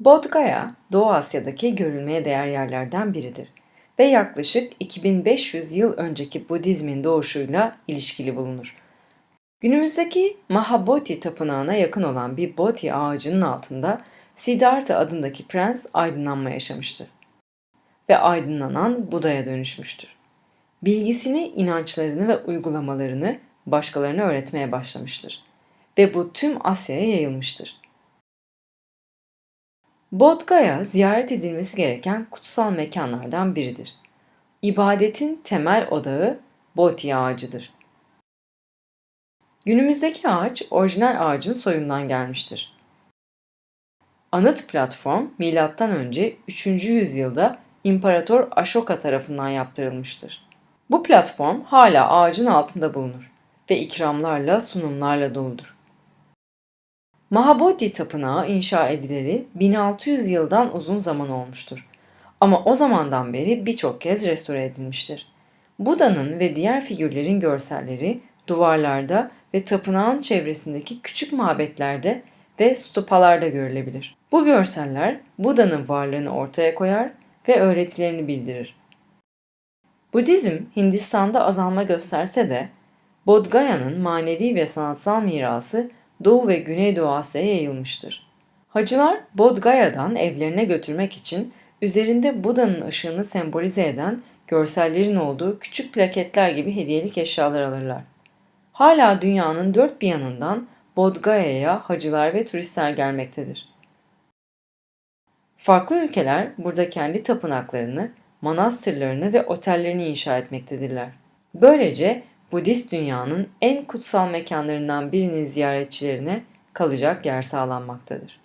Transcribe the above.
Bodh Gaya, Doğu Asya'daki görülmeye değer yerlerden biridir ve yaklaşık 2500 yıl önceki Budizmin doğuşuyla ilişkili bulunur. Günümüzdeki Mahabodhi tapınağına yakın olan bir Bodhi ağacının altında Siddhartha adındaki prens aydınlanma yaşamıştır ve aydınlanan Buda'ya dönüşmüştür. Bilgisini, inançlarını ve uygulamalarını başkalarına öğretmeye başlamıştır ve bu tüm Asya'ya yayılmıştır. Bodh Gaya ziyaret edilmesi gereken kutsal mekanlardan biridir. İbadetin temel odağı Bodhi ağacıdır. Günümüzdeki ağaç orijinal ağacın soyundan gelmiştir. Anıt platform M.Ö. 3. yüzyılda İmparator Ashoka tarafından yaptırılmıştır. Bu platform hala ağacın altında bulunur ve ikramlarla sunumlarla doludur. Mahabodhi Tapınağı inşa edileli 1600 yıldan uzun zaman olmuştur. Ama o zamandan beri birçok kez restore edilmiştir. Buda'nın ve diğer figürlerin görselleri duvarlarda ve tapınağın çevresindeki küçük mabetlerde ve stupalarda görülebilir. Bu görseller Buda'nın varlığını ortaya koyar ve öğretilerini bildirir. Budizm Hindistan'da azalma gösterse de Bodh Gaya'nın manevi ve sanatsal mirası Doğu ve Güneydoğu Asya'ya yayılmıştır. Hacılar Bodh Gaya'dan evlerine götürmek için üzerinde Buda'nın ışığını sembolize eden görsellerin olduğu küçük plaketler gibi hediyelik eşyalar alırlar. Hala dünyanın dört bir yanından Bodh Gaya'ya hacılar ve turistler gelmektedir. Farklı ülkeler burada kendi tapınaklarını, manastırlarını ve otellerini inşa etmektedirler. Böylece Budist dünyanın en kutsal mekanlarından birinin ziyaretçilerine kalacak yer sağlanmaktadır.